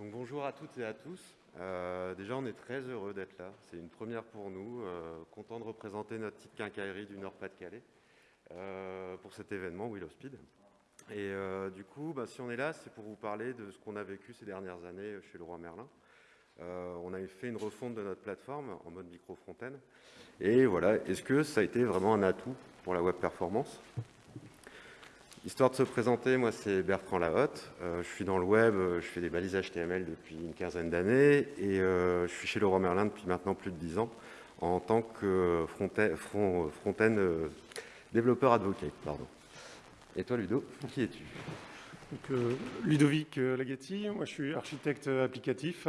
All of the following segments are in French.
Donc, bonjour à toutes et à tous. Euh, déjà, on est très heureux d'être là. C'est une première pour nous. Euh, content de représenter notre petite quincaillerie du Nord-Pas-de-Calais euh, pour cet événement Willow Speed. Et du coup, bah, si on est là, c'est pour vous parler de ce qu'on a vécu ces dernières années chez le Roi Merlin. on avait fait une refonte de notre plateforme en mode micro-fontaine. Et voilà, est-ce que ça a été vraiment un atout pour la web performance? Histoire de se présenter, moi c'est Bertrand Lahotte, euh, je suis dans le web, euh, je fais des balises HTML depuis une quinzaine d'années et euh, je suis chez Leroy Merlin depuis maintenant plus de dix ans en tant que front-end développeur advocate. Pardon. Et toi Ludo, qui es-tu? Ludovic Laghetti, moi je suis architecte applicatif,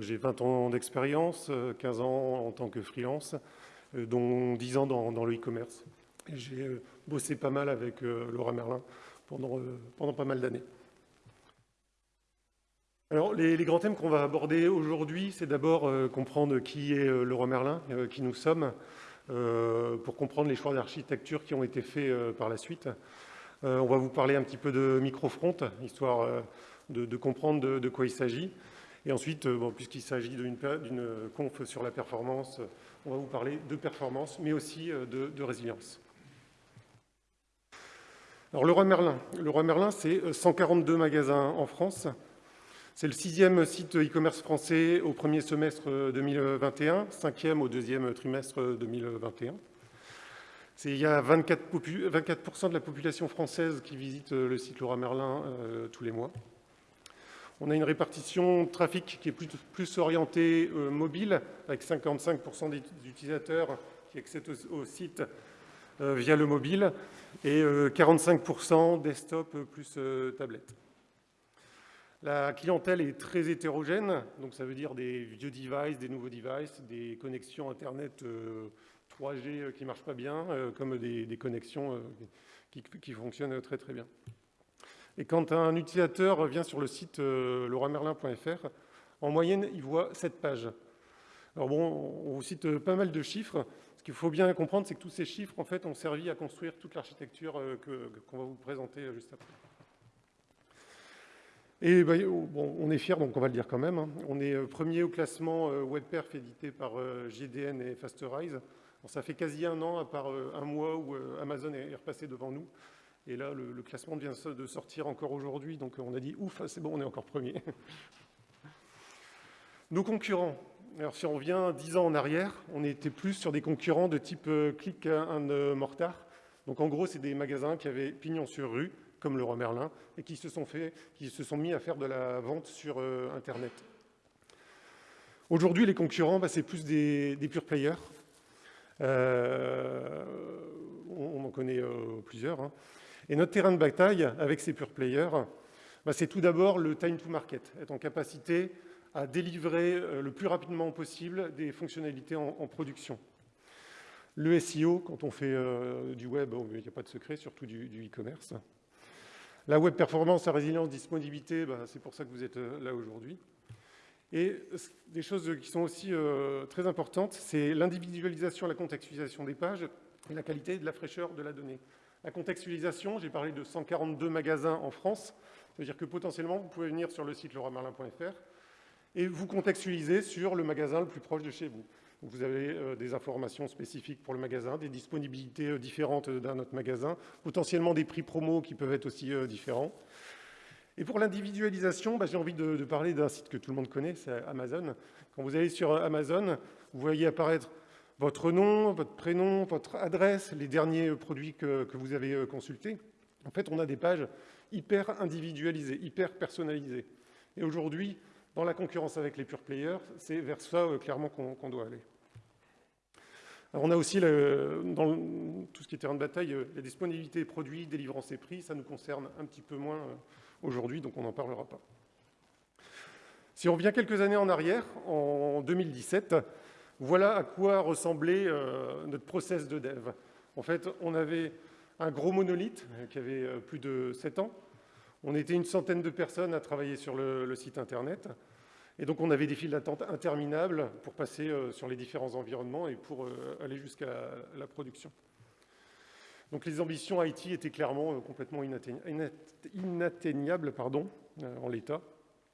j'ai 20 ans d'expérience, 15 ans en tant que freelance, dont 10 ans dans le e-commerce. Bossé pas mal avec euh, Laura Merlin pendant, euh, pendant pas mal d'années. Alors, les, grands thèmes qu'on va aborder aujourd'hui, c'est d'abord comprendre qui est Laura Merlin, qui nous sommes, pour comprendre les choix d'architecture qui ont été faits par la suite. on va vous parler un petit peu de microfront, histoire de, comprendre de, quoi il s'agit. Et ensuite, puisqu'il s'agit d'une conf sur la performance, on va vous parler de performance, mais aussi de résilience. Alors, le Roi Merlin. Merlin, c'est 142 euh, magasins en France. C'est le sixième site e-commerce français au premier semestre 2021, cinquième au deuxième trimestre 2021. Il y a 24, 24 de la population française qui visite euh, le site Leroy Merlin euh, tous les mois. On a une répartition trafic qui est plus, orientée mobile, avec 55% des utilisateurs qui accèdent au site euh, via le mobile et 45% euh, desktop plus euh, tablette. La clientèle est très hétérogène, donc ça veut dire des vieux devices, des nouveaux devices, des connexions Internet 3G qui ne marchent pas bien, comme des, connexions qui, fonctionnent très très bien. Et quand un utilisateur vient sur le site leroymerlin.fr, en moyenne, il voit 7 pages. Alors bon, on vous cite pas mal de chiffres, ce qu'il faut bien comprendre, c'est que tous ces chiffres, en fait, ont servi à construire toute l'architecture euh, qu'on va vous présenter euh, juste après. Et bah, oh, bon, on est fiers, donc on va le dire quand même. Hein. On est euh, premier au classement WebPerf édité par GDN et Fasterize. ça fait quasi un an, à part un mois où Amazon est repassé devant nous. Et là, le, le classement vient de sortir encore aujourd'hui, donc on a dit ouf, c'est bon, on est encore premier. Nos concurrents, alors, si on revient dix ans en arrière, on était plus sur des concurrents de type euh, Click and Mortar. Donc, en gros, c'est des magasins qui avaient pignon sur rue, comme le Roi Merlin, et qui se sont, mis à faire de la vente sur euh, Internet. Aujourd'hui, les concurrents, bah, c'est plus des, pure players. Euh, on, en connaît plusieurs. Hein. Et notre terrain de bataille avec ces pure players, bah, c'est tout d'abord le time to market, être en capacité à délivrer euh, le plus rapidement possible des fonctionnalités en, production. Le SEO, quand on fait euh, du web, il n'y a pas de secret, surtout du e-commerce. la web performance, la résilience, disponibilité, bah, c'est pour ça que vous êtes euh, là aujourd'hui. Et des choses qui sont aussi très importantes, c'est l'individualisation et la contextualisation des pages et la qualité de la fraîcheur de la donnée. La contextualisation, j'ai parlé de 142 magasins en France, ça veut dire que potentiellement, vous pouvez venir sur le site leroymerlin.fr et vous contextualisez sur le magasin le plus proche de chez vous. vous avez euh, des informations spécifiques pour le magasin, des disponibilités euh, différentes d'un autre magasin, potentiellement des prix promo qui peuvent être aussi euh, différents. Et pour l'individualisation, bah, j'ai envie de, de parler d'un site que tout le monde connaît, c'est Amazon. Quand vous allez sur Amazon, vous voyez apparaître votre nom, votre prénom, votre adresse, les derniers produits que, que vous avez consultés. En fait, on a des pages hyper individualisées, hyper personnalisées. Et aujourd'hui, dans la concurrence avec les pure players, c'est vers ça euh, clairement qu'on doit aller. on a aussi, dans tout ce qui est terrain de bataille, euh, la disponibilité des produits, délivrance et prix. Ça nous concerne un petit peu moins euh, aujourd'hui, donc on n'en parlera pas. Si on revient quelques années en arrière, en 2017, voilà à quoi ressemblait notre process de dev. En fait, on avait un gros monolithe qui avait plus de 7 ans, on était une centaine de personnes à travailler sur le, site Internet. Et donc, on avait des files d'attente interminables pour passer euh, sur les différents environnements et pour euh, aller jusqu'à la, production. Donc, les ambitions IT étaient clairement euh, complètement inatteignables pardon, en l'état.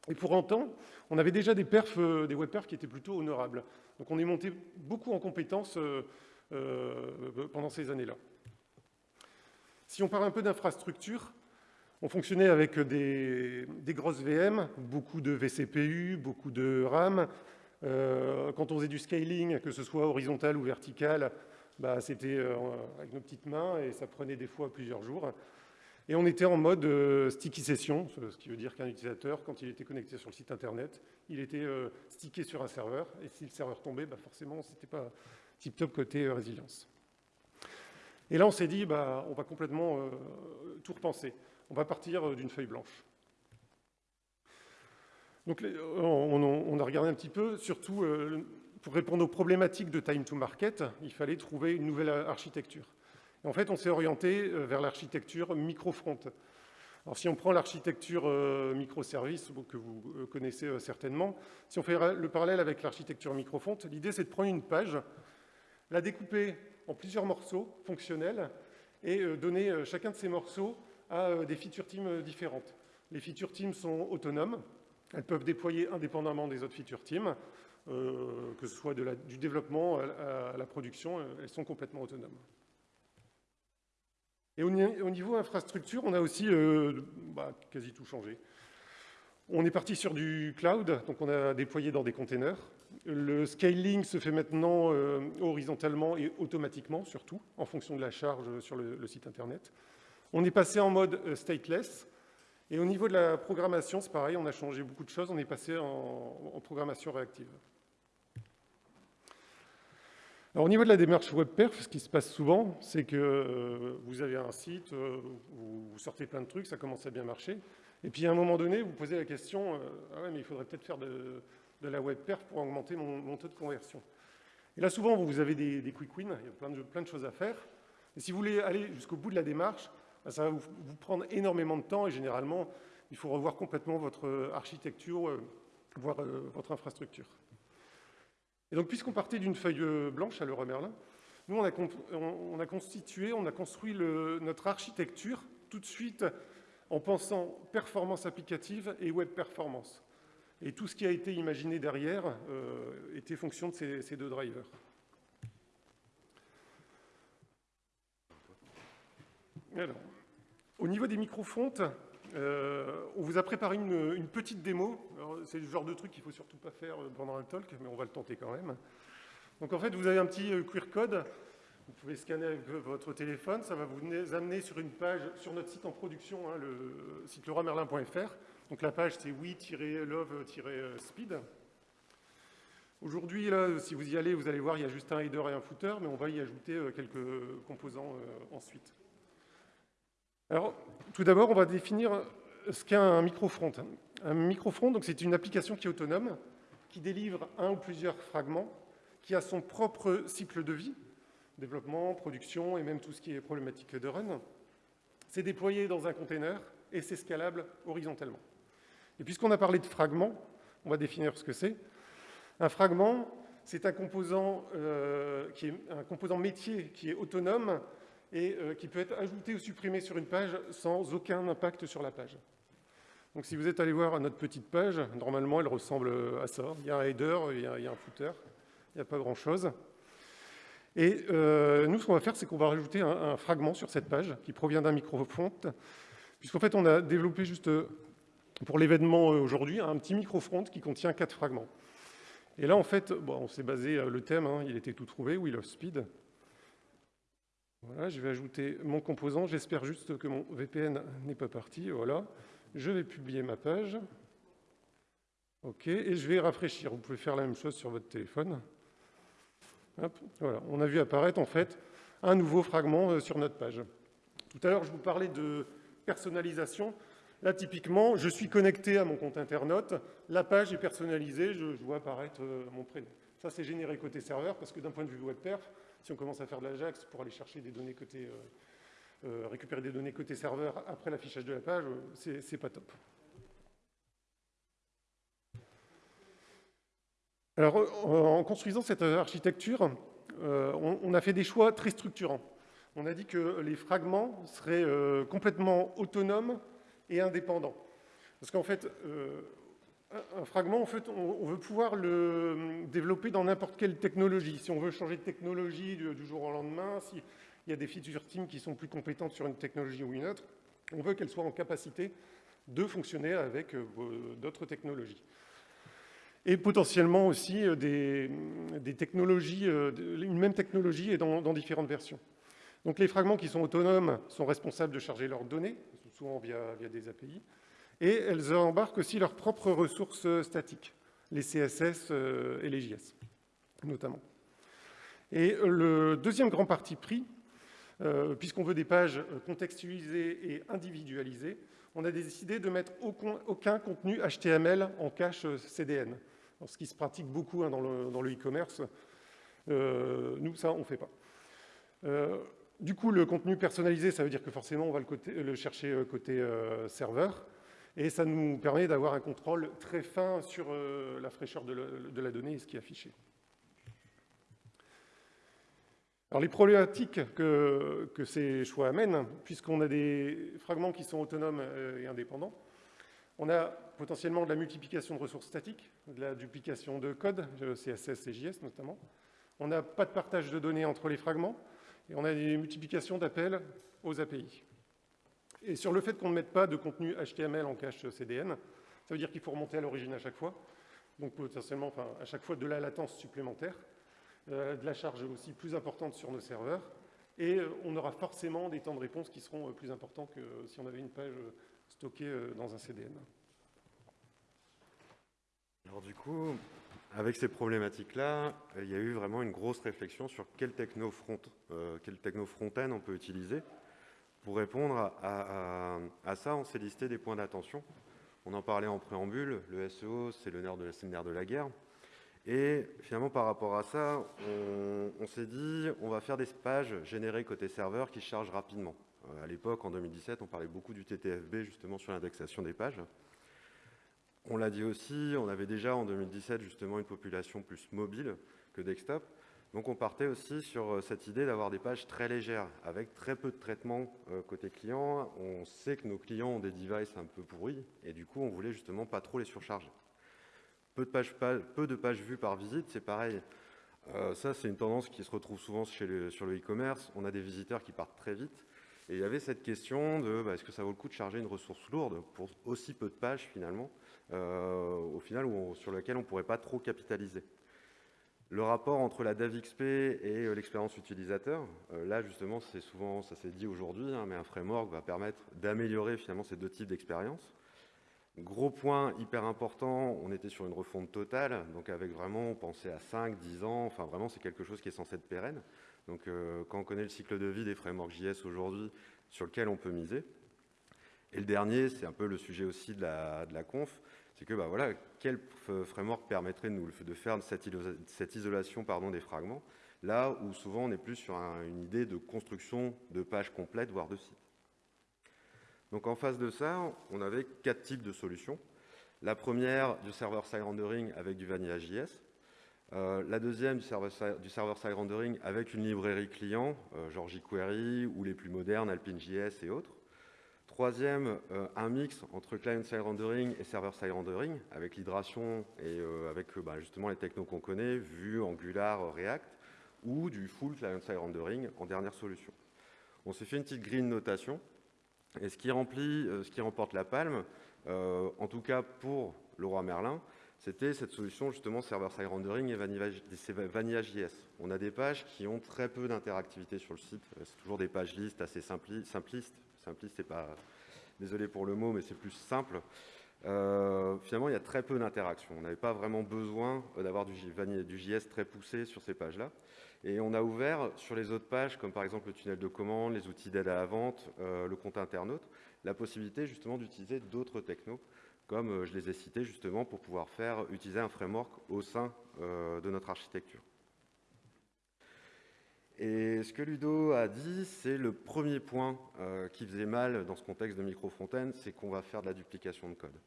Et pour autant, on avait déjà des perfs, des web perfs qui étaient plutôt honorables. Donc on est monté beaucoup en compétences pendant ces années-là. Si on parle un peu d'infrastructure, on fonctionnait avec des, grosses VM, beaucoup de vCPU, beaucoup de RAM. Euh, quand on faisait du scaling, que ce soit horizontal ou vertical, bah, c'était euh, avec nos petites mains et ça prenait des fois plusieurs jours. Et on était en mode euh, sticky session, ce qui veut dire qu'un utilisateur, quand il était connecté sur le site internet, il était stické sur un serveur. Et si le serveur tombait, bah, forcément, ce n'était pas tip-top côté résilience. Et là, on s'est dit, bah, on va complètement tout repenser. On va partir euh, d'une feuille blanche. Donc, on, a regardé un petit peu, surtout euh, pour répondre aux problématiques de time to market, il fallait trouver une nouvelle architecture. en fait, on s'est orienté vers l'architecture micro-front. Alors, si on prend l'architecture microservice, que vous connaissez certainement, si on fait le parallèle avec l'architecture micro-front, l'idée, c'est de prendre une page, la découper en plusieurs morceaux fonctionnels et euh, donner euh, chacun de ces morceaux à euh, des feature teams différentes. Les feature teams sont autonomes, elles peuvent déployer indépendamment des autres feature teams, que ce soit du développement à, la production, elles sont complètement autonomes. Et au, niveau infrastructure, on a aussi bah, quasi tout changé. On est parti sur du cloud, donc on a déployé dans des containers. Le scaling se fait maintenant euh, horizontalement et automatiquement, surtout, en fonction de la charge sur le, site Internet. On est passé en mode euh, stateless. Et au niveau de la programmation, c'est pareil, on a changé beaucoup de choses. On est passé en, programmation réactive. Alors, au niveau de la démarche WebPerf, ce qui se passe souvent, c'est que euh, vous avez un site, vous sortez plein de trucs, ça commence à bien marcher. Et puis à un moment donné, vous posez la question, euh, ah ouais, mais il faudrait peut-être faire de, la web perf pour augmenter mon, taux de conversion. Et là, souvent, vous avez des, quick wins, il y a plein de, plein de, choses à faire. Et si vous voulez aller jusqu'au bout de la démarche, bah, ça va vous, prendre énormément de temps et généralement, il faut revoir complètement votre architecture, euh, voire euh, votre infrastructure. Et donc, puisqu'on partait d'une feuille blanche à Leroy Merlin, nous, on a, on a constitué, on a construit notre architecture tout de suite en pensant performance applicative et web performance. Et tout ce qui a été imaginé derrière euh, était fonction de ces, deux drivers. Alors, au niveau des microfontes, euh, on vous a préparé une, petite démo. C'est le genre de truc qu'il ne faut surtout pas faire pendant un talk, mais on va le tenter quand même. Donc en fait, vous avez un petit euh, QR code vous pouvez scanner avec votre téléphone, ça va vous amener sur une page sur notre site en production, hein, le site leroymerlin.fr. Donc la page c'est oui-love-speed. Aujourd'hui, si vous y allez, vous allez voir, il y a juste un header et un footer, mais on va y ajouter euh, quelques composants euh, ensuite. Alors, tout d'abord, on va définir ce qu'est un microfront. Un microfront, c'est une application qui est autonome, qui délivre un ou plusieurs fragments, qui a son propre cycle de vie, développement, production et même tout ce qui est problématique de run. C'est déployé dans un container et c'est scalable horizontalement. Et puisqu'on a parlé de fragments, on va définir ce que c'est. Un fragment, c'est un composant euh, métier qui est autonome et euh, qui peut être ajouté ou supprimé sur une page sans aucun impact sur la page. Donc si vous êtes allé voir notre petite page, normalement elle ressemble à ça. Il y a un header, il y a, un footer, il n'y a pas grand-chose. Et euh, nous, ce qu'on va faire, c'est qu'on va rajouter un, fragment sur cette page qui provient d'un microfront, puisqu'en fait, on a développé juste euh, pour l'événement euh, aujourd'hui un petit microfront qui contient quatre fragments. Et là, en fait, bon, on s'est basé, le thème, hein, il était tout trouvé, Wheel of Speed. Voilà, je vais ajouter mon composant. J'espère juste que mon VPN n'est pas parti. Voilà. Je vais publier ma page. OK. Et je vais rafraîchir. Vous pouvez faire la même chose sur votre téléphone voilà. On a vu apparaître en fait un nouveau fragment euh, sur notre page. Tout à l'heure, je vous parlais de personnalisation. Là, typiquement, je suis connecté à mon compte internaute, la page est personnalisée, je, vois apparaître euh, mon prénom. Ça, c'est généré côté serveur, parce que d'un point de vue web perf, si on commence à faire de l'Ajax pour aller chercher des données côté, euh, récupérer des données côté serveur après l'affichage de la page, c'est pas top. Alors, en construisant cette architecture, euh, on, a fait des choix très structurants. On a dit que les fragments seraient euh, complètement autonomes et indépendants. Parce qu'en fait, euh, un fragment, en fait, on, veut pouvoir le développer dans n'importe quelle technologie. Si on veut changer de technologie du, jour au lendemain, s'il y a des feature teams qui sont plus compétentes sur une technologie ou une autre, on veut qu'elles soient en capacité de fonctionner avec euh, d'autres technologies. Et potentiellement aussi euh, des, technologies, euh, une même technologie et dans, différentes versions. Donc les fragments qui sont autonomes sont responsables de charger leurs données, souvent via des API, et elles embarquent aussi leurs propres ressources statiques, les CSS et les JS, notamment. Et le deuxième grand parti pris, puisqu'on veut des pages contextualisées et individualisées, on a décidé de mettre aucun contenu HTML en cache CDN. ce qui se pratique beaucoup hein, dans le e-commerce. Euh, nous, ça, on ne fait pas. Euh, du coup, le contenu personnalisé, ça veut dire que forcément, on va le, chercher euh, côté serveur. Et ça nous permet d'avoir un contrôle très fin sur la fraîcheur de la donnée et ce qui est affiché. Alors les problématiques que, ces choix amènent, puisqu'on a des fragments qui sont autonomes euh, et indépendants, on a potentiellement de la multiplication de ressources statiques, de la duplication de code, CSS et JS notamment. On n'a pas de partage de données entre les fragments, et on a des multiplications d'appels aux API. Et sur le fait qu'on ne mette pas de contenu HTML en cache CDN, ça veut dire qu'il faut remonter à l'origine à chaque fois, donc potentiellement à chaque fois de la latence supplémentaire. Euh, de la charge aussi plus importante sur nos serveurs, et euh, on aura forcément des temps de réponse qui seront euh, plus importants que si on avait une page stockée dans un CDN. Alors du coup, avec ces problématiques-là, il y a eu vraiment une grosse réflexion sur quel techno, front, quel techno front-end on peut utiliser. Pour répondre à, ça, on s'est listé des points d'attention. On en parlait en préambule, le SEO, c'est le nerf de, nerf de la guerre. Et finalement, par rapport à ça, on, s'est dit, on va faire des pages générées côté serveur qui chargent rapidement. Euh, à l'époque, en 2017, on parlait beaucoup du TTFB, justement, sur l'indexation des pages. On l'a dit aussi, on avait déjà en 2017, justement, une population plus mobile que desktop. Donc on partait aussi sur euh, cette idée d'avoir des pages très légères, avec très peu de traitement euh, côté client. On sait que nos clients ont des devices un peu pourris, et du coup, on voulait justement pas trop les surcharger. Peu de pages, vues par visite, c'est pareil. Euh, ça, c'est une tendance qui se retrouve souvent sur le e-commerce. On a des visiteurs qui partent très vite. Et il y avait cette question de bah, est-ce que ça vaut le coup de charger une ressource lourde pour aussi peu de pages finalement, au final sur lequel on ne pourrait pas trop capitaliser? Le rapport entre la DAVXP et euh, l'expérience utilisateur, là justement, c'est souvent, ça s'est dit aujourd'hui, hein, mais un framework va permettre d'améliorer finalement ces deux types d'expériences. Gros point hyper important, on était sur une refonte totale, donc avec vraiment, on pensait à 5, 10 ans, enfin vraiment c'est quelque chose qui est censé être pérenne. Donc euh, quand on connaît le cycle de vie des frameworks JS aujourd'hui, sur lequel on peut miser. Et le dernier, c'est un peu le sujet aussi de la conf, c'est que bah, voilà, quel framework permettrait de, nous, faire cette, isolation des fragments, là où souvent on est plus sur une idée de construction de pages complètes, voire de sites. Donc en face de ça, on avait quatre types de solutions. La première, du server-side rendering avec du Vanilla.js. Euh, la deuxième, du server-side rendering avec une librairie client, euh, genre jQuery ou les plus modernes, Alpine.js et autres. Troisième, euh, un mix entre client-side rendering et server-side rendering, avec l'hydration et avec bah, justement les technos qu'on connaît, Vue, Angular, React, ou du full client-side rendering en dernière solution. On s'est fait une petite green notation et ce qui, remplit, euh, ce qui remporte la palme, euh, en tout cas pour le roi Merlin, c'était cette solution justement server-side rendering et Vanilla.js. On a des pages qui ont très peu d'interactivité sur le site. Euh, c'est toujours des pages listes assez simplistes. Simpliste, c'est pas... Désolé pour le mot, mais c'est plus simple. finalement, il y a très peu d'interaction. On n'avait pas vraiment besoin d'avoir du, du JS très poussé sur ces pages-là. Et on a ouvert sur les autres pages, comme par exemple le tunnel de commande, les outils d'aide à la vente, euh, le compte internaute, la possibilité justement d'utiliser d'autres technos, comme euh, je les ai cités justement pour pouvoir faire utiliser un framework au sein euh, de notre architecture. Et ce que Ludo a dit, c'est le premier point qui faisait mal dans ce contexte de micro-fontaine, c'est qu'on va faire de la duplication de code.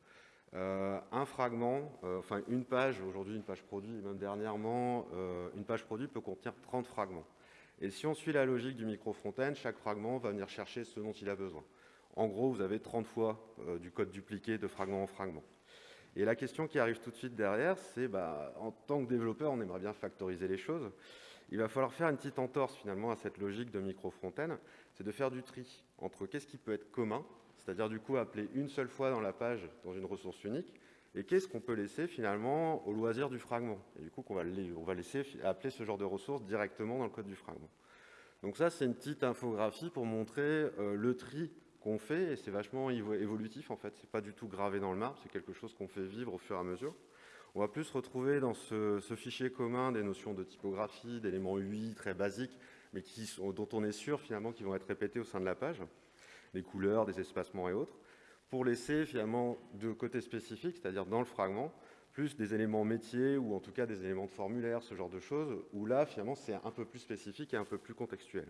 Euh, un fragment, euh, enfin une page, aujourd'hui une page produit, même dernièrement, euh, une page produit peut contenir 30 fragments. Et si on suit la logique du micro-front-end, chaque fragment va venir chercher ce dont il a besoin. En gros, vous avez 30 fois du code dupliqué de fragment en fragment. Et la question qui arrive tout de suite derrière, c'est bah, en tant que développeur, on aimerait bien factoriser les choses. Il va falloir faire une petite entorse finalement à cette logique de micro-fontaine, c'est de faire du tri entre qu'est-ce qui peut être commun, c'est-à-dire du coup appeler une seule fois dans la page dans une ressource unique, et qu'est-ce qu'on peut laisser finalement au loisir du fragment. Et du coup, on va, on va laisser appeler ce genre de ressources directement dans le code du fragment. Donc ça, c'est une petite infographie pour montrer euh, le tri qu'on fait, et c'est vachement évolutif en fait, c'est pas du tout gravé dans le marbre, c'est quelque chose qu'on fait vivre au fur et à mesure. On va plus retrouver dans ce, fichier commun des notions de typographie, d'éléments UI très basiques, mais dont on est sûr finalement qu'ils vont être répétés au sein de la page, des couleurs, des espacements et autres, pour laisser finalement de côté spécifique, c'est-à-dire dans le fragment, plus des éléments métiers ou en tout cas des éléments de formulaire, ce genre de choses, où là finalement c'est un peu plus spécifique et un peu plus contextuel.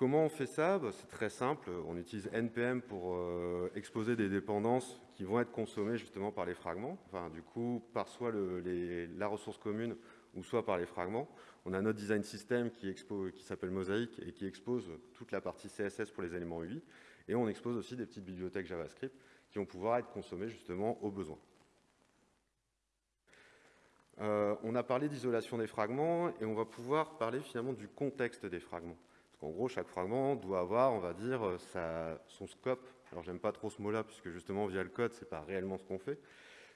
Comment on fait ça bah, C'est très simple. On utilise NPM pour euh, exposer des dépendances qui vont être consommées justement par les fragments. Enfin, du coup, par soit la ressource commune ou soit par les fragments. On a notre design system qui, s'appelle Mosaic et qui expose toute la partie CSS pour les éléments UI. Et on expose aussi des petites bibliothèques JavaScript qui vont pouvoir être consommées justement au besoin. Euh, on a parlé d'isolation des fragments et on va pouvoir parler finalement du contexte des fragments. En gros, chaque fragment doit avoir, on va dire, euh, son scope. Alors, j'aime pas trop ce mot-là, puisque justement, via le code, c'est pas réellement ce qu'on fait.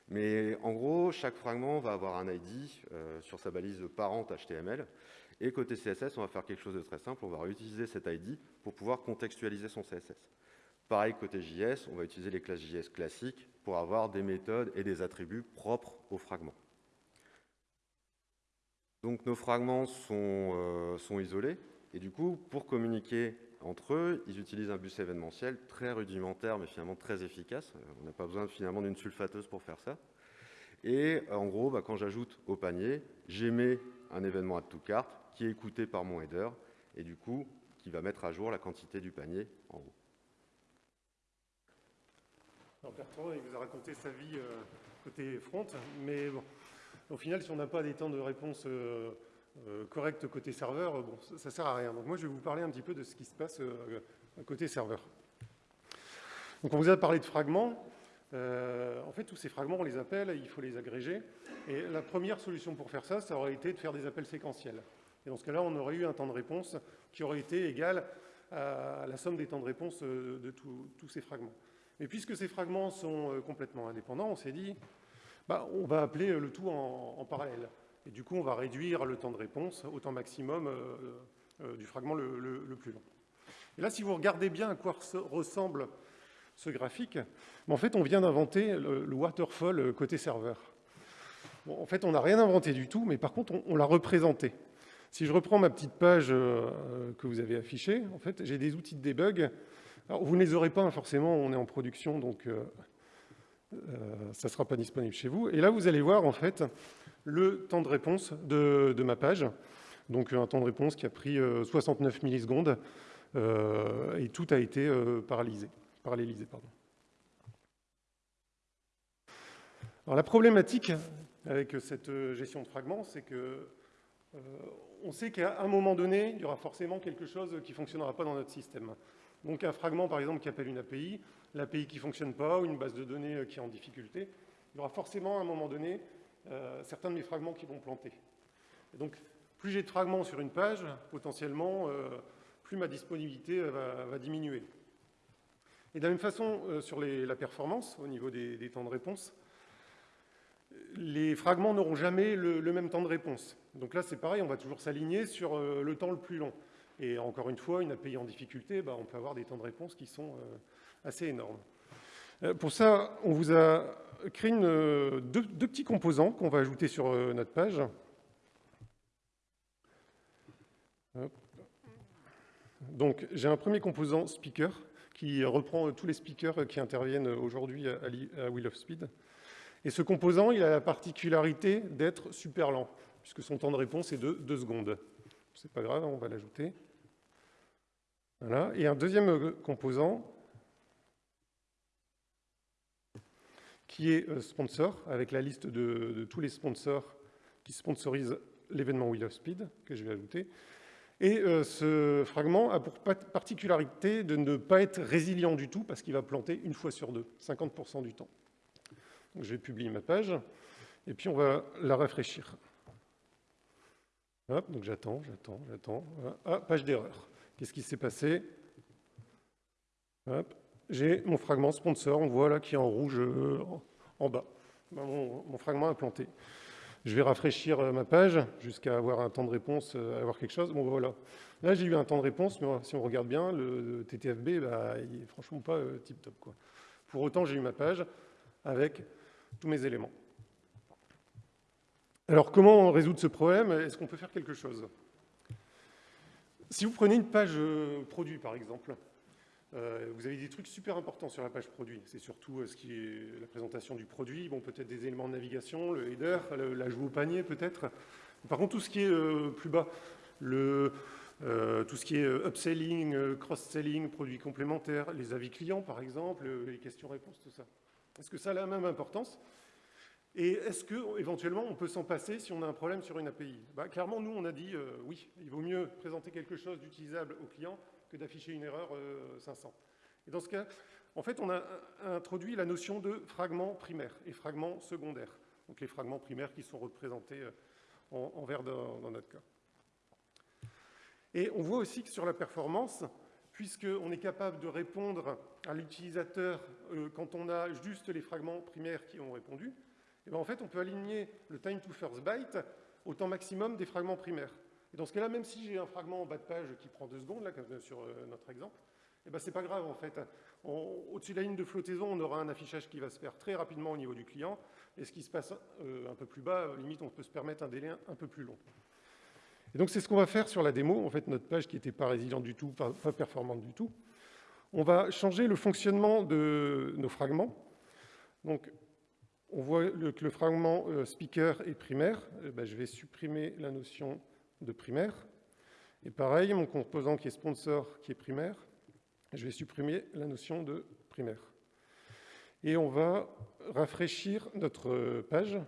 Mais en gros, chaque fragment va avoir un ID euh, sur sa balise parente HTML. Et côté CSS, on va faire quelque chose de très simple. On va réutiliser cet ID pour pouvoir contextualiser son CSS. Pareil, côté JS, on va utiliser les classes JS classiques pour avoir des méthodes et des attributs propres aux fragments. Donc nos fragments sont, euh, sont isolés. Et du coup, pour communiquer entre eux, ils utilisent un bus événementiel très rudimentaire, mais finalement très efficace. Euh, on n'a pas besoin finalement d'une sulfateuse pour faire ça. Et euh, en gros, bah, quand j'ajoute au panier, j'émets un événement à tout carte qui est écouté par mon header, et du coup, qui va mettre à jour la quantité du panier en haut. Alors il vous a raconté sa vie euh, côté front, mais bon, au final, si on n'a pas des temps de réponse correct côté serveur, bon, ça ne sert à rien. Donc moi, je vais vous parler un petit peu de ce qui se passe euh, côté serveur. Donc on vous a parlé de fragments. Euh, en fait, tous ces fragments, on les appelle, il faut les agréger. Et la première solution pour faire ça, ça aurait été de faire des appels séquentiels. Et dans ce cas-là, on aurait eu un temps de réponse qui aurait été égal à la somme des temps de réponse de tous ces fragments. Mais puisque ces fragments sont complètement indépendants, on s'est dit, bah, on va appeler le tout en parallèle. Et du coup, on va réduire le temps de réponse au temps maximum euh, euh, du fragment le, plus long. Et là, si vous regardez bien à quoi ressemble ce graphique, en fait, on vient d'inventer le, waterfall euh, côté serveur. en fait, on n'a rien inventé du tout, mais par contre, on, l'a représenté. Si je reprends ma petite page que vous avez affichée, en fait, j'ai des outils de debug. Alors, vous ne les aurez pas, hein, forcément, on est en production, donc ça ne sera pas disponible chez vous. Et là, vous allez voir, en fait, le temps de réponse de, ma page. Donc un temps de réponse qui a pris 69 euh, millisecondes euh, et tout a été euh, paralysé, parallélisé. La problématique avec cette gestion de fragments, c'est que on sait qu'à un moment donné, il y aura forcément quelque chose qui ne fonctionnera pas dans notre système. Donc un fragment, par exemple, qui appelle une API, l'API qui ne fonctionne pas, ou une base de données qui est en difficulté, il y aura forcément à un moment donné euh, certains de mes fragments qui vont planter. donc, plus j'ai de fragments sur une page, potentiellement, euh, plus ma disponibilité euh, va, diminuer. Et de la même façon, sur la performance, au niveau des, temps de réponse, les fragments n'auront jamais le, même temps de réponse. Donc là, c'est pareil, on va toujours s'aligner sur le temps le plus long. Et encore une fois, une API en difficulté, bah, on peut avoir des temps de réponse qui sont assez énormes. Pour ça, on vous a créer une, deux, petits composants qu'on va ajouter sur euh, notre page. Donc, j'ai un premier composant speaker qui reprend tous les speakers qui interviennent aujourd'hui à, Wheel of Speed. Et ce composant, il a la particularité d'être super lent, puisque son temps de réponse est de 2 secondes. C'est pas grave, on va l'ajouter. Voilà. Et un deuxième composant qui est euh, sponsor, avec la liste de, tous les sponsors qui sponsorisent l'événement Wheel of Speed, que je vais ajouter. Et ce fragment a pour particularité de ne pas être résilient du tout parce qu'il va planter une fois sur deux, 50% du temps. Je vais publier ma page et puis on va la rafraîchir. Hop, donc j'attends, j'attends, j'attends. Ah, page d'erreur. Qu'est-ce qui s'est passé? J'ai mon fragment sponsor, on voit là qui est en rouge euh, en bas. Ben, mon, fragment a planté. Je vais rafraîchir euh, ma page jusqu'à avoir un temps de réponse, euh, avoir quelque chose. Bon, voilà. Là, j'ai eu un temps de réponse, mais si on regarde bien, le TTFB, bah, il n'est franchement pas tip-top. Pour autant, j'ai eu ma page avec tous mes éléments. Alors, comment résoudre ce problème? Est-ce qu'on peut faire quelque chose? Si vous prenez une page produit, par exemple, euh, vous avez des trucs super importants sur la page produit. C'est surtout euh, ce qui est la présentation du produit, bon, peut-être des éléments de navigation, le header, l'ajout au panier peut-être. Par contre, tout ce qui est plus bas, le, tout ce qui est upselling, cross-selling, produits complémentaires, les avis clients par exemple, les questions-réponses, tout ça. Est-ce que ça a la même importance? Et est-ce qu'éventuellement on peut s'en passer si on a un problème sur une API bah, Clairement, nous, on a dit euh, oui, il vaut mieux présenter quelque chose d'utilisable au client d'afficher une erreur 500. Euh, et dans ce cas, en fait, on a introduit la notion de fragment primaire et fragment secondaire. Donc les fragments primaires qui sont représentés euh, en, vert dans, notre cas. Et on voit aussi que sur la performance, puisqu'on est capable de répondre à l'utilisateur quand on a juste les fragments primaires qui ont répondu, et bien en fait, on peut aligner le time to first byte au temps maximum des fragments primaires. Et dans ce cas-là, même si j'ai un fragment en bas de page qui prend deux secondes, là, comme sur euh, notre exemple, et ben c'est pas grave en fait. Au-dessus de la ligne de flottaison, on aura un affichage qui va se faire très rapidement au niveau du client, et ce qui se passe euh, un peu plus bas, limite on peut se permettre un délai un peu plus long. Et donc c'est ce qu'on va faire sur la démo, en fait notre page qui n'était pas résiliente du tout, pas, performante du tout. On va changer le fonctionnement de nos fragments. Donc on voit que le fragment euh, speaker est primaire. Eh ben, je vais supprimer la notion de primaire. Et pareil, mon composant qui est sponsor qui est primaire, je vais supprimer la notion de primaire. Et on va rafraîchir notre page.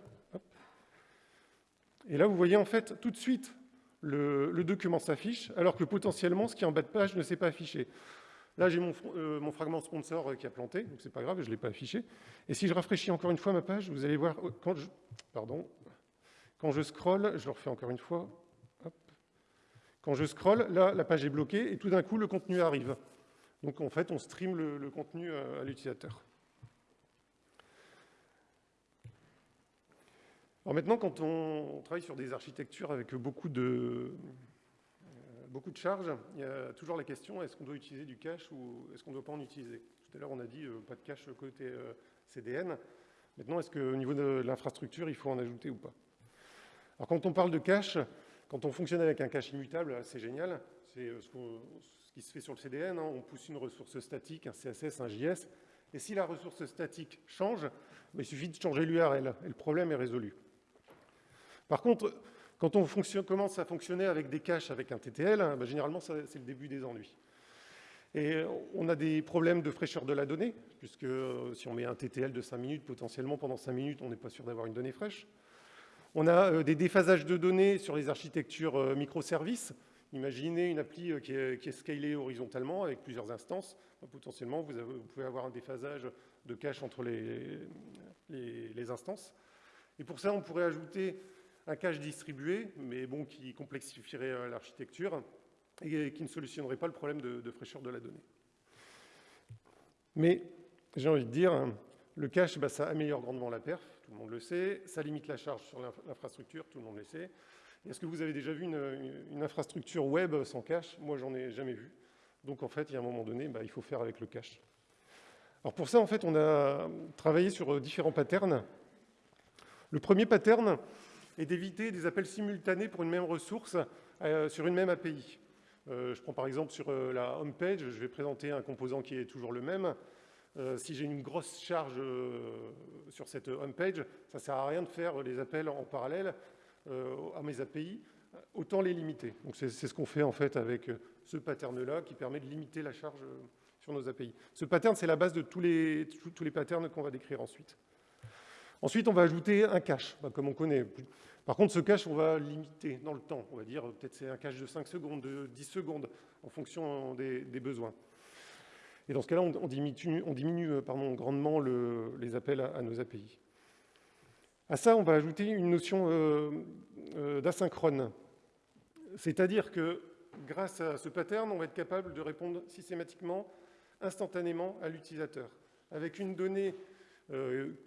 Et là, vous voyez en fait tout de suite le, document s'affiche, alors que potentiellement, ce qui est en bas de page ne s'est pas affiché. Là, j'ai euh, mon, fragment sponsor euh, qui a planté, donc c'est pas grave, je ne l'ai pas affiché. Et si je rafraîchis encore une fois ma page, vous allez voir, euh, quand je, pardon, quand je scroll, je le refais encore une fois, quand je scroll, là, la page est bloquée, et tout d'un coup, le contenu arrive. Donc en fait, on stream le, contenu à, l'utilisateur. Alors maintenant, quand on, travaille sur des architectures avec beaucoup de, beaucoup de charges, il y a toujours la question, est-ce qu'on doit utiliser du cache ou est-ce qu'on ne doit pas en utiliser? Tout à l'heure, on a dit euh, pas de cache côté euh, CDN. Maintenant, est-ce qu'au niveau de l'infrastructure, il faut en ajouter ou pas? Alors, quand on parle de cache, quand on fonctionne avec un cache immutable, c'est génial. C'est euh, ce, qui se fait sur le CDN. Hein. On pousse une ressource statique, un CSS, un JS. Et si la ressource statique change, ben, il suffit de changer l'URL et le problème est résolu. Par contre, quand on commence à fonctionner avec des caches avec un TTL, hein, bah, généralement, c'est le début des ennuis. Et on a des problèmes de fraîcheur de la donnée, puisque euh, si on met un TTL de 5 minutes, potentiellement pendant 5 minutes, on n'est pas sûr d'avoir une donnée fraîche. On a euh, des déphasages de données sur les architectures euh, microservices. Imaginez une appli qui est, scalée horizontalement avec plusieurs instances. Bah, potentiellement, vous, pouvez avoir un déphasage de cache entre les, instances. Et pour ça, on pourrait ajouter un cache distribué, mais bon, qui complexifierait euh, l'architecture et qui ne solutionnerait pas le problème de, fraîcheur de la donnée. Mais j'ai envie de dire, hein, le cache, bah, ça améliore grandement la perf, tout le monde le sait, ça limite la charge sur l'infrastructure, tout le monde le sait. Est-ce que vous avez déjà vu une, infrastructure web sans cache? Moi, j'en ai jamais vu. Donc, en fait, il y a un moment donné, bah, il faut faire avec le cache. Alors, pour ça, en fait, on a travaillé sur euh, différents patterns. Le premier pattern, et d'éviter des appels simultanés pour une même ressource euh, sur une même API. Euh, je prends par exemple sur la home page, je vais présenter un composant qui est toujours le même. Si j'ai une grosse charge sur cette home page, ça ne sert à rien de faire les appels en parallèle à mes API, autant les limiter. Donc c'est ce qu'on fait en fait avec ce pattern-là qui permet de limiter la charge sur nos API. Ce pattern, c'est la base de tous les, tous les patterns qu'on va décrire ensuite. Ensuite, on va ajouter un cache, bah, comme on connaît. Par contre, ce cache, on va limiter dans le temps. On va dire peut-être c'est un cache de 5 secondes, de 10 secondes, en fonction des, besoins. Et dans ce cas-là, on, diminue, euh, grandement les appels à, nos API. À ça, on va ajouter une notion euh, euh, d'asynchrone. C'est-à-dire que grâce à ce pattern, on va être capable de répondre systématiquement, instantanément à l'utilisateur. Avec une donnée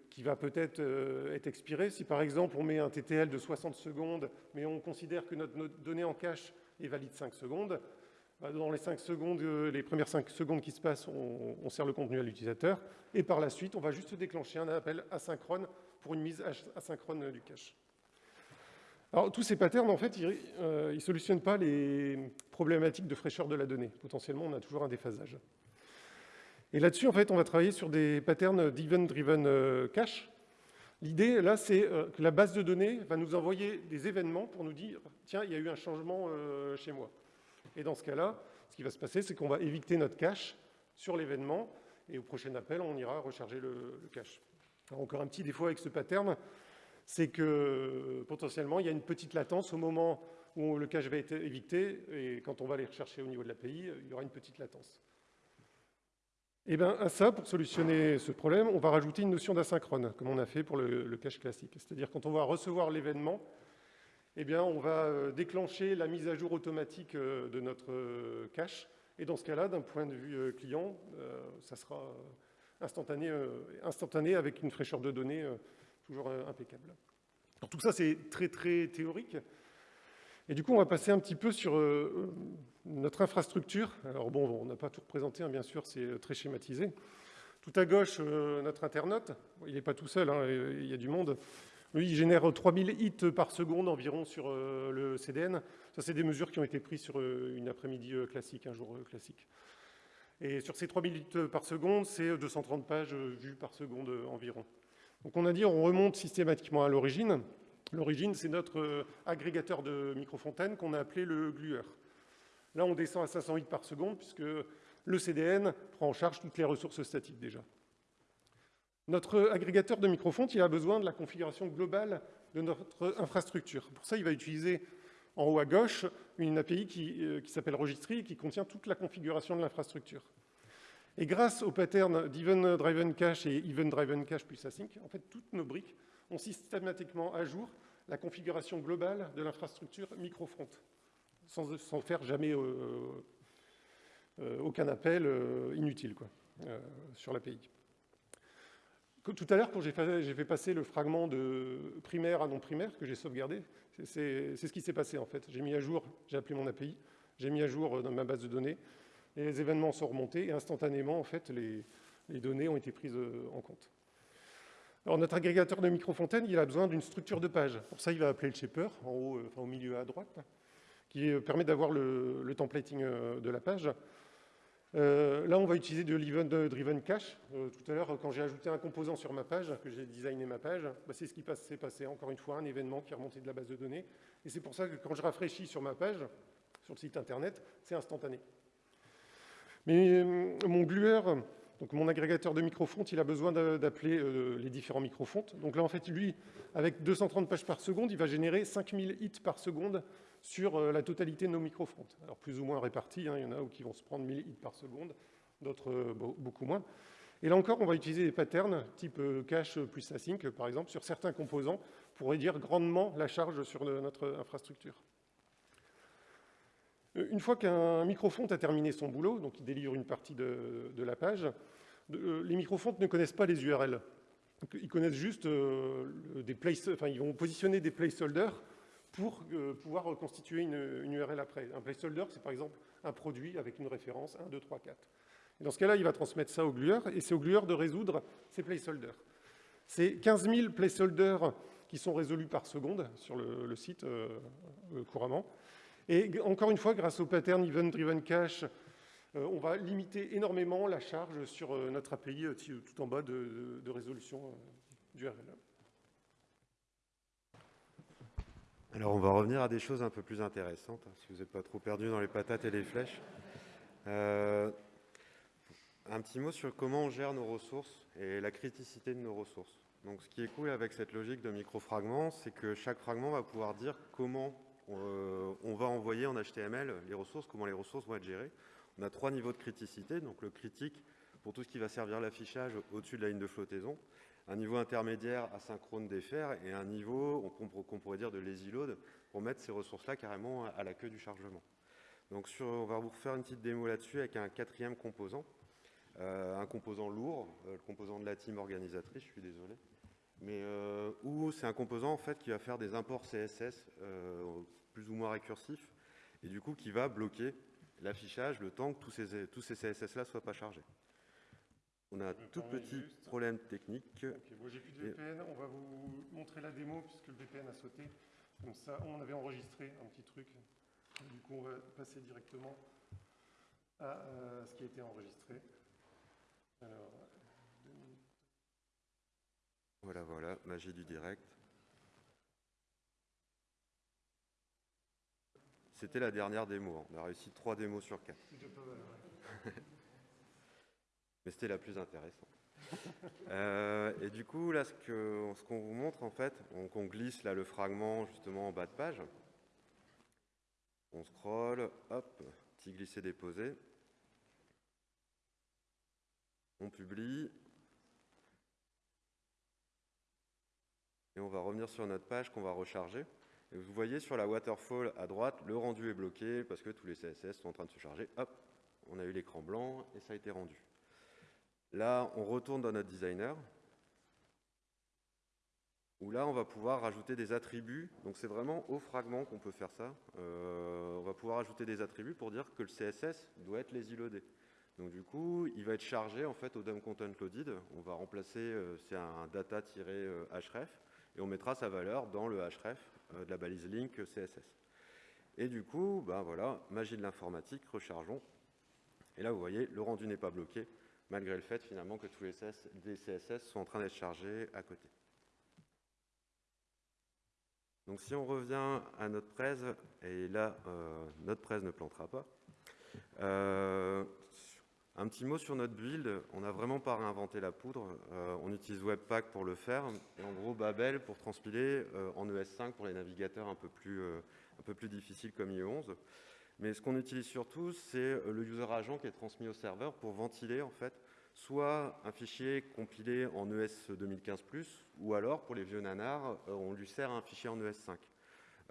qui va peut-être être expirée. Si par exemple on met un TTL de 60 secondes, mais on considère que notre, donnée en cache est valide 5 secondes, dans les 5 secondes, euh, les premières 5 secondes qui se passent, on, sert le contenu à l'utilisateur, et par la suite, on va juste déclencher un appel asynchrone pour une mise asynchrone du cache. Alors, tous ces patterns, en fait, ils ne solutionnent pas les problématiques de fraîcheur de la donnée. Potentiellement, on a toujours un déphasage. Et là-dessus, en fait, on va travailler sur des patterns d'event-driven euh, cache. L'idée, là, c'est euh, que la base de données va nous envoyer des événements pour nous dire « Tiens, il y a eu un changement euh, chez moi ». Et dans ce cas-là, ce qui va se passer, c'est qu'on va éviter notre cache sur l'événement, et au prochain appel, on ira recharger le, cache. encore un petit défaut avec ce pattern, c'est que potentiellement, il y a une petite latence au moment où le cache va être évité, et quand on va aller rechercher au niveau de l'API, il y aura une petite latence. Et eh bien à ça, pour solutionner ce problème, on va rajouter une notion d'asynchrone, comme on a fait pour le, cache classique. C'est-à-dire quand on va recevoir l'événement, eh on va euh, déclencher la mise à jour automatique euh, de notre euh, cache. Et dans ce cas-là, d'un point de vue client, ça sera instantané, avec une fraîcheur de données toujours impeccable. tout ça, c'est très, très théorique. Et du coup, on va passer un petit peu sur notre infrastructure, alors bon, on n'a pas tout représenté, hein, bien sûr, c'est très schématisé. Tout à gauche, notre internaute, il n'est pas tout seul, hein, il y a du monde. Lui, il génère 3000 hits par seconde environ sur euh, le CDN. Ça, c'est des mesures qui ont été prises sur une après-midi classique, un jour classique. Et sur ces 3000 hits par seconde, c'est 230 pages vues par seconde environ. Donc on a dit, on remonte systématiquement à l'origine. L'origine, c'est notre agrégateur de microfontaine qu'on a appelé le glueur. Là, on descend à 508 par seconde, puisque le CDN prend en charge toutes les ressources statiques déjà. Notre agrégateur de microfonte, a besoin de la configuration globale de notre infrastructure. Pour ça, il va utiliser en haut à gauche une API qui, euh, qui s'appelle Registry qui contient toute la configuration de l'infrastructure. Et grâce au pattern d'Event Driven Cache et Event Driven Cache plus Async, en fait, toutes nos briques ont systématiquement à jour la configuration globale de l'infrastructure microfront sans, faire jamais euh, euh, aucun appel inutile sur l'API. Tout à l'heure, quand j'ai fait, passer le fragment de primaire à non primaire que j'ai sauvegardé, c'est ce qui s'est passé en fait. J'ai mis à jour, j'ai appelé mon API, j'ai mis à jour dans ma base de données, les événements sont remontés, et instantanément, en fait, les, données ont été prises en compte. Alors, notre agrégateur de microfontaine, il a besoin d'une structure de page. Pour ça, il va appeler le shaper, en haut, enfin, au milieu à droite qui euh, permet d'avoir le, templating euh, de la page. Euh, là, on va utiliser de l'event-driven cache. tout à l'heure, quand j'ai ajouté un composant sur ma page, que j'ai designé ma page, bah, c'est ce qui s'est passé. Encore une fois, un événement qui est remonté de la base de données. Et c'est pour ça que quand je rafraîchis sur ma page, sur le site internet, c'est instantané. Mais mon glueur, donc mon agrégateur de microfontes, il a besoin d'appeler les différents microfontes. Donc là, en fait, lui, avec 230 pages par seconde, il va générer 5000 hits par seconde sur euh, la totalité de nos microfronts. Alors plus ou moins répartis, hein, il y en a qui vont se prendre 1000 hits par seconde, d'autres euh, beaucoup moins. Et là encore, on va utiliser des patterns type euh, cache plus async, par exemple, sur certains composants pour réduire grandement la charge sur notre infrastructure. Une fois qu'un microfont a terminé son boulot, donc il délivre une partie de, la page, les microfontes ne connaissent pas les URL. ils connaissent juste des place, enfin, ils vont positionner des placeholders pour euh, pouvoir reconstituer une, URL après. Un placeholder, c'est par exemple un produit avec une référence 1, 2, 3, 4. Et dans ce cas-là, il va transmettre ça au glueur, et c'est au glueur de résoudre ces placeholders. C'est 15 000 placeholders qui sont résolus par seconde sur le, site euh, euh, couramment. Et encore une fois, grâce au pattern Event Driven Cache, on va limiter énormément la charge sur notre API tout en bas de, résolution d'URL. Alors on va revenir à des choses un peu plus intéressantes, hein, si vous n'êtes pas trop perdu dans les patates et les flèches. Euh, un petit mot sur comment on gère nos ressources et la criticité de nos ressources. Donc, ce qui est cool avec cette logique de micro-fragments, c'est que chaque fragment va pouvoir dire comment euh, on va envoyer en HTML les ressources, comment les ressources vont être gérées. On a trois niveaux de criticité. Donc, le critique pour tout ce qui va servir l'affichage au-dessus de la ligne de flottaison, un niveau intermédiaire asynchrone des fers et un niveau qu'on pourrait dire de lazy load pour mettre ces ressources-là carrément à la queue du chargement. Donc sur, on va vous refaire une petite démo là-dessus avec un quatrième composant, euh, un composant lourd, euh, le composant de la team organisatrice, je suis désolé, mais euh, où c'est un composant en fait qui va faire des imports CSS plus ou moins récursifs et du coup qui va bloquer l'affichage le temps que tous ces, tous ces CSS-là ne soient pas chargés. On a un tout petit problème technique. j'ai plus de VPN, on va vous montrer la démo puisque le VPN a sauté. Comme ça, on avait enregistré un petit truc. Du coup, on va passer directement à euh, ce qui a été enregistré. voilà, voilà, magie du direct. C'était la dernière démo. Hein. On a réussi trois démos sur quatre. C'était la plus intéressante. Euh, et du coup, là, ce qu'on vous montre, en fait, on, glisse là le fragment justement en bas de page. On scroll, hop, petit glisser-déposer. On publie. Et on va revenir sur notre page qu'on va recharger. Et vous voyez sur la waterfall à droite, le rendu est bloqué parce que tous les CSS sont en train de se charger. Hop, on a eu l'écran blanc et ça a été rendu. Là, on retourne dans notre designer où là, on va pouvoir rajouter des attributs. Donc, c'est vraiment au fragment qu'on peut faire ça. Euh, on va pouvoir ajouter des attributs pour dire que le CSS doit être les loadé. Donc, du coup, il va être chargé en fait au DOM content loaded. On va remplacer, euh, c'est un data-href, et on mettra sa valeur dans le href euh, de la balise link CSS. Et du coup, ben voilà, magie de l'informatique, rechargeons. Et là, vous voyez, le rendu n'est pas bloqué, malgré le fait finalement que tous les CSS sont en train d'être chargés à côté. Donc si on revient à notre presse, et là, euh, notre presse ne plantera pas, euh, un petit mot sur notre build, on n'a vraiment pas réinventé la poudre, euh, on utilise Webpack pour le faire, et en gros Babel pour transpiler en ES5 pour les navigateurs un peu plus, un peu plus difficiles comme IE11. Mais ce qu'on utilise surtout, c'est le user agent qui est transmis au serveur pour ventiler en fait soit un fichier compilé en ES 2015+, ou alors, pour les vieux nanars, euh, on lui sert un fichier en ES5.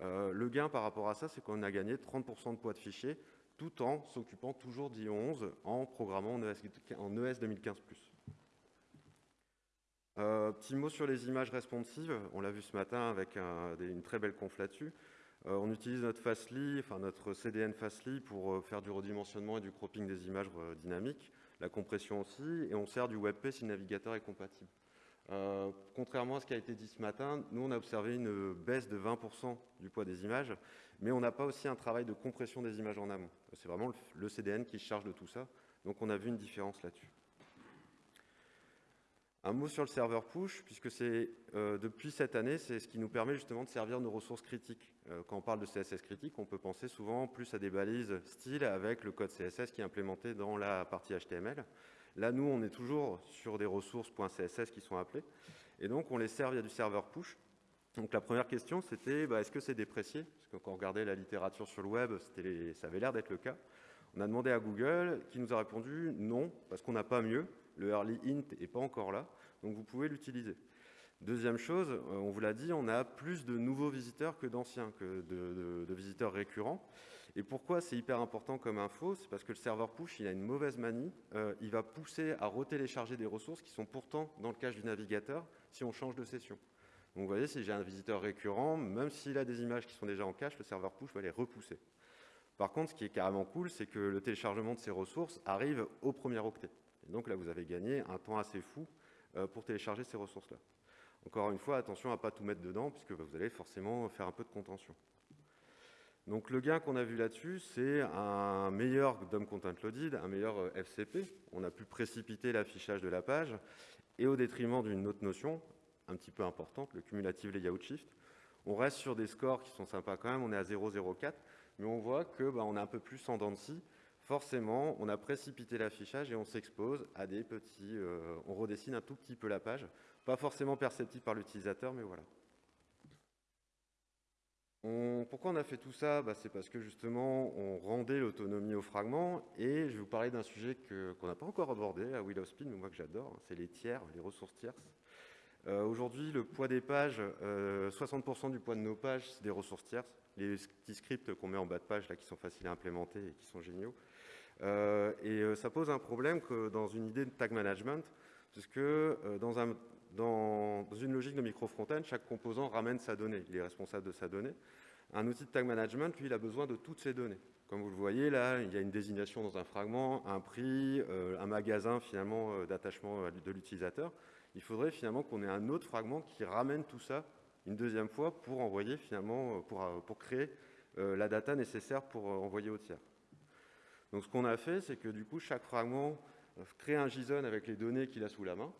Euh, le gain par rapport à ça, c'est qu'on a gagné 30% de poids de fichier, tout en s'occupant toujours d'IO11 en programmant en ES, en ES 2015+. Euh, petit mot sur les images responsives, on l'a vu ce matin avec une très belle conf là-dessus. On utilise notre Fastly, enfin notre CDN Fastly pour faire du redimensionnement et du cropping des images dynamiques la compression aussi, et on sert du WebP si le navigateur est compatible. Euh, contrairement à ce qui a été dit ce matin, nous on a observé une baisse de 20% du poids des images, mais on n'a pas aussi un travail de compression des images en amont. C'est vraiment le CDN qui charge de tout ça, donc on a vu une différence là-dessus. Un mot sur le serveur push, puisque c'est euh, depuis cette année, c'est ce qui nous permet justement de servir nos ressources critiques. Euh, quand on parle de CSS critique, on peut penser souvent plus à des balises style avec le code CSS qui est implémenté dans la partie HTML. Là, nous, on est toujours sur des ressources .css qui sont appelées, et donc on les sert via du serveur push. Donc la première question, c'était bah, est-ce que c'est déprécié? Parce que quand on regardait la littérature sur le web, ça avait l'air d'être le cas. On a demandé à Google, qui nous a répondu non, parce qu'on n'a pas mieux. Le early int n'est pas encore là, donc vous pouvez l'utiliser. Deuxième chose, euh, on vous l'a dit, on a plus de nouveaux visiteurs que d'anciens, que de, visiteurs récurrents. Et pourquoi c'est hyper important comme info? C'est parce que le serveur push, il a une mauvaise manie. Euh, il va pousser à retélécharger des ressources qui sont pourtant dans le cache du navigateur si on change de session. Donc vous voyez, si j'ai un visiteur récurrent, même s'il a des images qui sont déjà en cache, le serveur push va les repousser. Par contre, ce qui est carrément cool, c'est que le téléchargement de ces ressources arrive au premier octet donc là, vous avez gagné un temps assez fou euh, pour télécharger ces ressources-là. Encore une fois, attention à ne pas tout mettre dedans, puisque vous allez forcément faire un peu de contention. Donc le gain qu'on a vu là-dessus, c'est un meilleur DOM Content Loaded, un meilleur euh, FCP. On a pu précipiter l'affichage de la page, et au détriment d'une autre notion, un petit peu importante, le cumulative layout shift. On reste sur des scores qui sont sympas quand même, on est à 0,04, mais on voit qu'on bah, est un peu plus en dents de scie, forcément, on a précipité l'affichage et on s'expose à des petits... Euh, on redessine un tout petit peu la page, pas forcément perceptible par l'utilisateur, mais voilà. pourquoi on a fait tout ça? Bah, C'est parce que justement, on rendait l'autonomie au fragment, et je vais vous parler d'un sujet qu'on n'a pas encore abordé à Willow Speed, mais moi que j'adore, hein, c'est les tiers, les ressources tierces. Euh, aujourd'hui, le poids des pages, 60% euh, du poids de nos pages, c'est des ressources tierces. Les petits scripts qu'on met en bas de page, là, qui sont faciles à implémenter et qui sont géniaux. Euh, et ça pose un problème dans une idée de tag management, puisque dans, un, dans, une logique de micro-front-end, chaque composant ramène sa donnée. Il est responsable de sa donnée. Un outil de tag management, lui, il a besoin de toutes ces données. Comme vous le voyez, là, il y a une désignation dans un fragment, un prix, un magasin, finalement, d'attachement de l'utilisateur il faudrait finalement qu'on ait un autre fragment qui ramène tout ça une deuxième fois pour envoyer finalement, pour, euh, créer euh, la data nécessaire pour euh, envoyer au tiers. Donc ce qu'on a fait, c'est que du coup, chaque fragment crée un JSON avec les données qu'il a sous la main.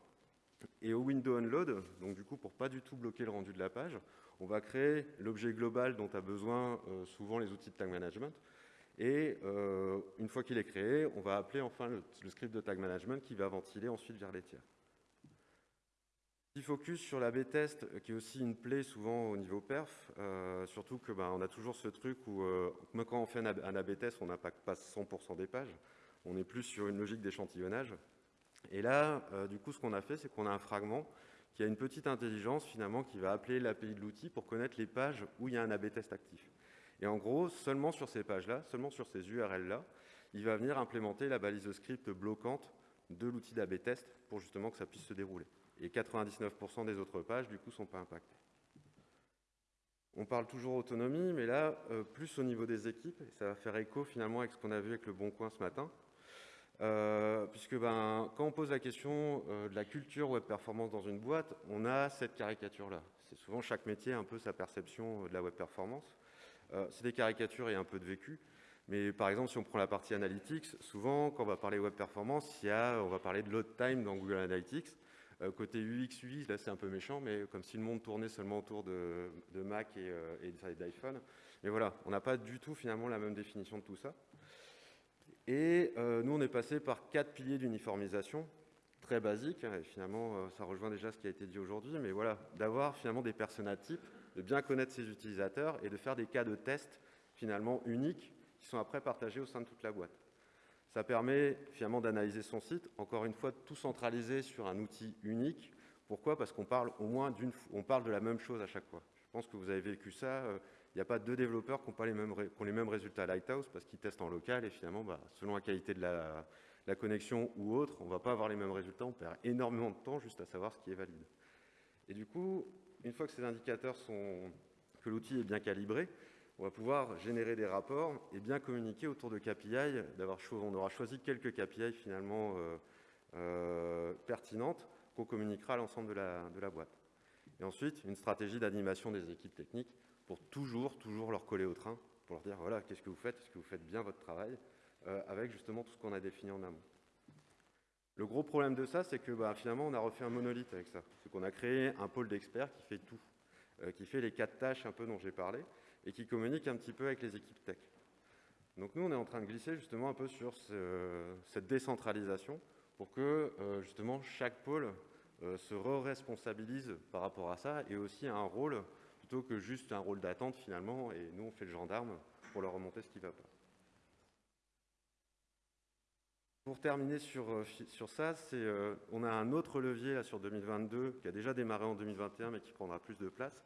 Et au window unload, donc du coup, pour pas du tout bloquer le rendu de la page, on va créer l'objet global dont a besoin souvent les outils de tag management. Et une fois qu'il est créé, on va appeler enfin le, script de tag management qui va ventiler ensuite vers les tiers focus sur la B-test, euh, qui est aussi une plaie souvent au niveau perf, euh, surtout que ben, on a toujours ce truc où, euh, quand on fait un, A-B test, on n'impacte pas 100% des pages, on est plus sur une logique d'échantillonnage. Et là, du coup, ce qu'on a fait, c'est qu'on a un fragment qui a une petite intelligence, finalement, qui va appeler l'API de l'outil pour connaître les pages où il y a un A-B test actif. Et en gros, seulement sur ces pages-là, seulement sur ces URL-là, il va venir implémenter la balise de script bloquante de l'outil d'AB test pour justement que ça puisse se dérouler et 99% des autres pages, du coup, ne sont pas impactées. On parle toujours autonomie, mais là, euh, plus au niveau des équipes, et ça va faire écho finalement avec ce qu'on a vu avec le Bon Coin ce matin, euh, puisque ben, quand on pose la question euh, de la culture web performance dans une boîte, on a cette caricature-là. C'est souvent chaque métier un peu sa perception de la web performance. C'est des caricatures et un peu de vécu. Mais par exemple, si on prend la partie analytics, souvent, quand on va parler web performance, il y a, on va parler de load time dans Google Analytics. Euh, côté UX, UI, là c'est un peu méchant, mais comme si le monde tournait seulement autour de, Mac et, euh, d'iPhone. Mais voilà, on n'a pas du tout finalement la même définition de tout ça. Et euh, nous, on est passé par quatre piliers d'uniformisation, très basiques, hein, et finalement, ça rejoint déjà ce qui a été dit aujourd'hui, mais voilà, d'avoir finalement des personas types, de bien connaître ses utilisateurs et de faire des cas de test finalement uniques qui sont après partagés au sein de toute la boîte. Ça permet finalement d'analyser son site, encore une fois, tout centraliser sur un outil unique. Pourquoi? Parce qu'on parle au moins on parle de la même chose à chaque fois. Je pense que vous avez vécu ça. Euh, il n'y a pas deux développeurs qui ont, pas les, mêmes, les mêmes résultats à Lighthouse parce qu'ils testent en local et finalement, bah, selon la qualité de la, la connexion ou autre, on ne va pas avoir les mêmes résultats. On perd énormément de temps juste à savoir ce qui est valide. Et du coup, une fois que ces indicateurs sont, que l'outil est bien calibré, on va pouvoir générer des rapports et bien communiquer autour de KPI. On aura choisi quelques KPI finalement euh, euh, pertinentes qu'on communiquera à l'ensemble de la, boîte. Et ensuite, une stratégie d'animation des équipes techniques pour toujours, toujours leur coller au train, pour leur dire, voilà, qu'est-ce que vous faites? Est-ce que vous faites bien votre travail? Euh, Avec justement tout ce qu'on a défini en amont. Le gros problème de ça, c'est que bah, finalement, on a refait un monolithe avec ça. C'est qu'on a créé un pôle d'experts qui fait tout, qui fait les quatre tâches un peu dont j'ai parlé et qui communique un petit peu avec les équipes tech. Donc nous, on est en train de glisser justement un peu sur cette décentralisation pour que euh, justement chaque pôle euh, se re-responsabilise par rapport à ça et aussi a un rôle plutôt que juste un rôle d'attente finalement et nous on fait le gendarme pour leur remonter ce qui ne va pas. Pour terminer sur, euh, sur ça, on a un autre levier là, sur 2022 qui a déjà démarré en 2021 mais qui prendra plus de place,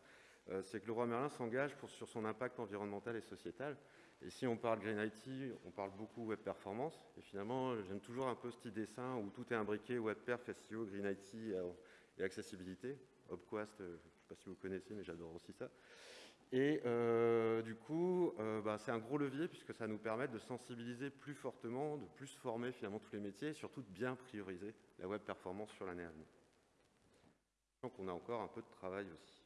c'est que le roi Merlin s'engage sur son impact environnemental et sociétal. Et si on parle Green IT, on parle beaucoup web performance. Et finalement, j'aime toujours un peu ce petit dessin où tout est imbriqué, web perf, SEO, Green IT euh, et accessibilité. Hopquast, euh, je ne sais pas si vous connaissez, mais j'adore aussi ça. Et du coup, bah, c'est un gros levier puisque ça nous permet de sensibiliser plus fortement, de plus former finalement tous les métiers et surtout de bien prioriser la web performance sur l'année à venir. Donc on a encore un peu de travail aussi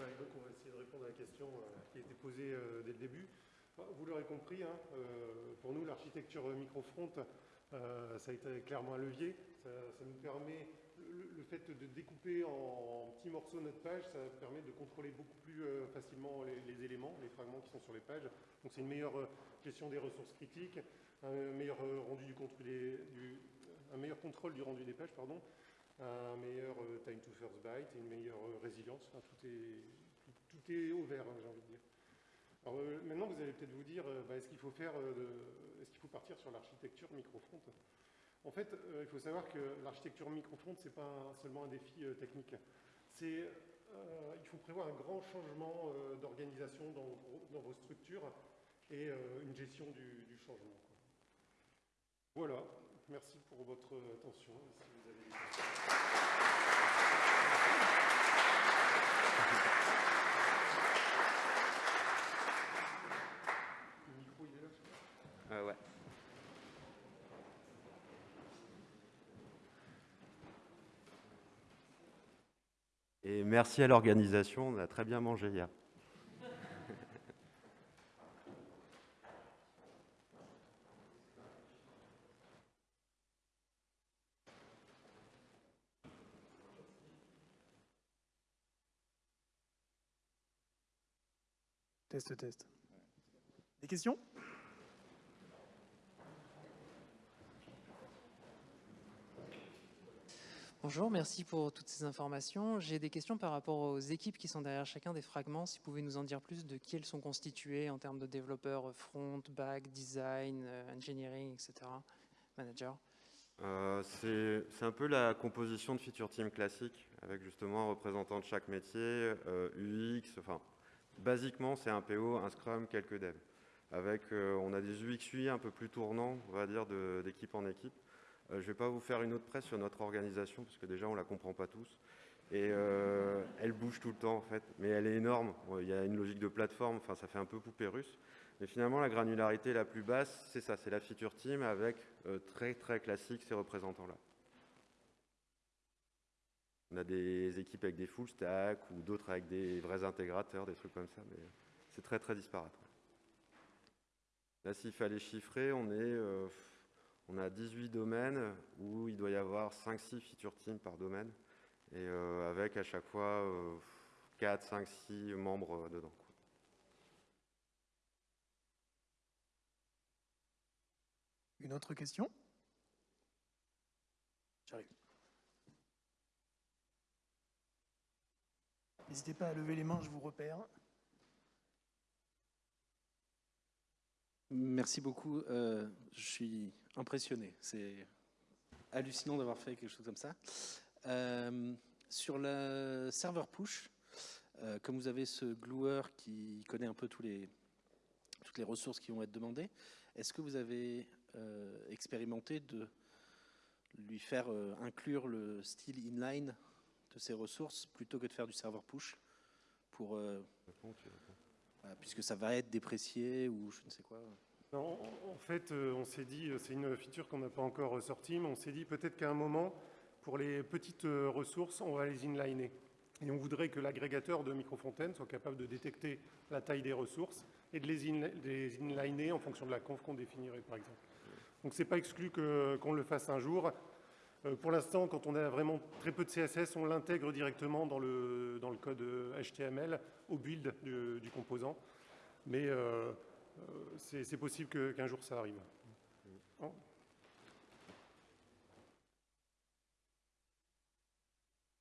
on va essayer de répondre à la question euh, qui a été posée euh, dès le début. Vous l'aurez compris, hein, euh, pour nous, l'architecture microfront, ça a été clairement un levier. Ça, nous permet le, fait de découper en, petits morceaux notre page, ça permet de contrôler beaucoup plus facilement les, éléments, les fragments qui sont sur les pages. Donc c'est une meilleure gestion des ressources critiques, un meilleur rendu du, contrôle du rendu des pages, pardon, un meilleur time to first byte et une meilleure résilience. Enfin, tout, est, tout, est au vert, hein, j'ai envie de dire. Alors, maintenant, vous allez peut-être vous dire, bah, est-ce qu'il faut est-ce faut partir sur l'architecture microfront? En fait, euh, il faut savoir que l'architecture microfront, ce n'est pas seulement un défi euh, technique. Euh, il faut prévoir un grand changement d'organisation dans, vos structures et une gestion du, changement. Voilà, merci pour votre attention. Et merci à l'organisation, on a très bien mangé hier. Test, test. Des questions? Bonjour, merci pour toutes ces informations. J'ai des questions par rapport aux équipes qui sont derrière chacun des fragments. Si vous pouvez nous en dire plus de qui elles sont constituées en termes de développeurs front, back, design, euh, engineering, etc. Manager euh, C'est un peu la composition de feature team classique, avec justement un représentant de chaque métier, euh, UX, enfin, basiquement c'est un PO, un Scrum, quelques devs. Avec, on a des UX UI un peu plus tournants, on va dire, d'équipe en équipe. Euh, je ne vais pas vous faire une autre presse sur notre organisation, parce que déjà, on ne la comprend pas tous. Et euh, elle bouge tout le temps, en fait, mais elle est énorme. Il y a une logique de plateforme, enfin, ça fait un peu poupée russe. Mais finalement, la granularité la plus basse, c'est ça, c'est la feature team avec euh, très, très classique ces représentants-là. On a des équipes avec des full stack ou d'autres avec des vrais intégrateurs, des trucs comme ça, mais c'est très, très disparate. Là, s'il fallait chiffrer, on est on a 18 domaines où il doit y avoir 5-6 feature teams par domaine, et euh, avec à chaque fois 4, 5, 6 membres dedans. Une autre question? J'arrive. N'hésitez pas à lever les mains, je vous repère. Merci beaucoup. Euh, je suis impressionné. C'est hallucinant d'avoir fait quelque chose comme ça. Euh, sur le serveur push, euh, comme vous avez ce gluer qui connaît un peu toutes les ressources qui vont être demandées, est-ce que vous avez expérimenté de lui faire inclure le style inline de ces ressources plutôt que de faire du serveur push pour puisque ça va être déprécié ou je ne sais quoi en fait, euh, on s'est dit, euh, c'est une feature qu'on n'a pas encore sortie, mais on s'est dit peut-être qu'à un moment, pour les petites euh, ressources, on va les inliner. Et on voudrait que l'agrégateur de Microfontaine soit capable de détecter la taille des ressources et de les, inliner en fonction de la conf qu'on définirait, par exemple. Donc c'est pas exclu qu'on le fasse un jour. Pour l'instant, quand on a vraiment très peu de CSS, on l'intègre directement dans le, dans le code HTML au build du, composant. Mais euh, c'est possible qu'un jour ça arrive. Oh.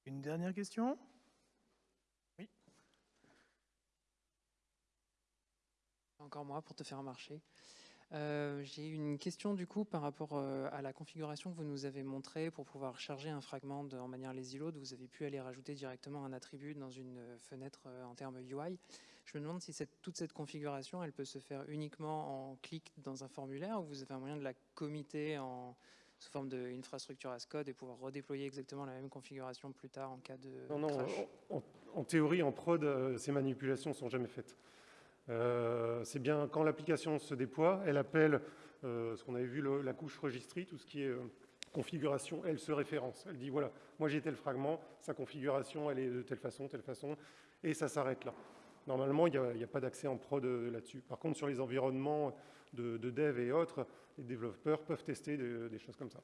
Une dernière question? Oui. Encore moi pour te faire marcher. Euh, j'ai une question du coup par rapport euh, à la configuration que vous nous avez montrée pour pouvoir charger un fragment de, en manière lazy load. Vous avez pu aller rajouter directement un attribut dans une fenêtre en termes UI. Je me demande si cette, toute cette configuration, elle peut se faire uniquement en clic dans un formulaire ou vous avez un moyen de la committer en, sous forme d'infrastructure as code et pouvoir redéployer exactement la même configuration plus tard en cas de Non, non, en, théorie, en prod, euh, ces manipulations ne sont jamais faites. Euh, c'est bien quand l'application se déploie, elle appelle euh, ce qu'on avait vu, la couche registry, tout ce qui est configuration, elle se référence. Elle dit, voilà, moi j'ai tel fragment, sa configuration, elle est de telle façon, telle façon, et ça s'arrête là. Normalement, il n'y a, pas d'accès en prod euh, là-dessus. Par contre, sur les environnements de, dev et autres, les développeurs peuvent tester des choses comme ça.